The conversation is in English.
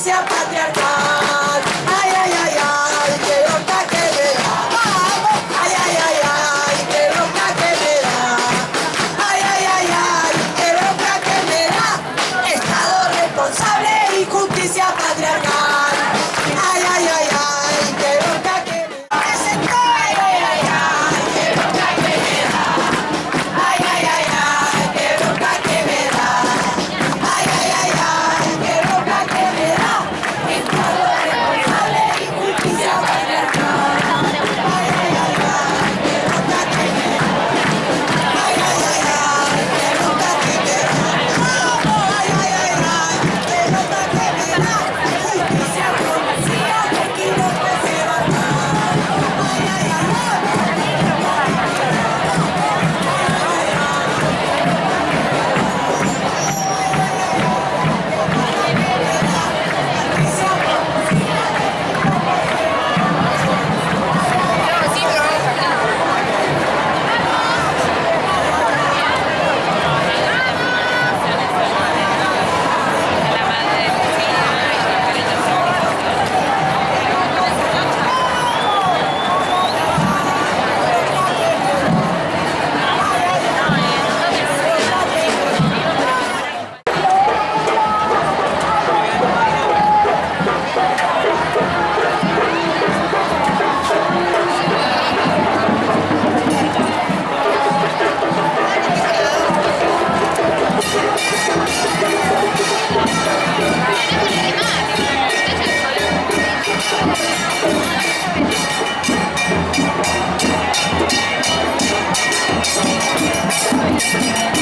Веселись, Thank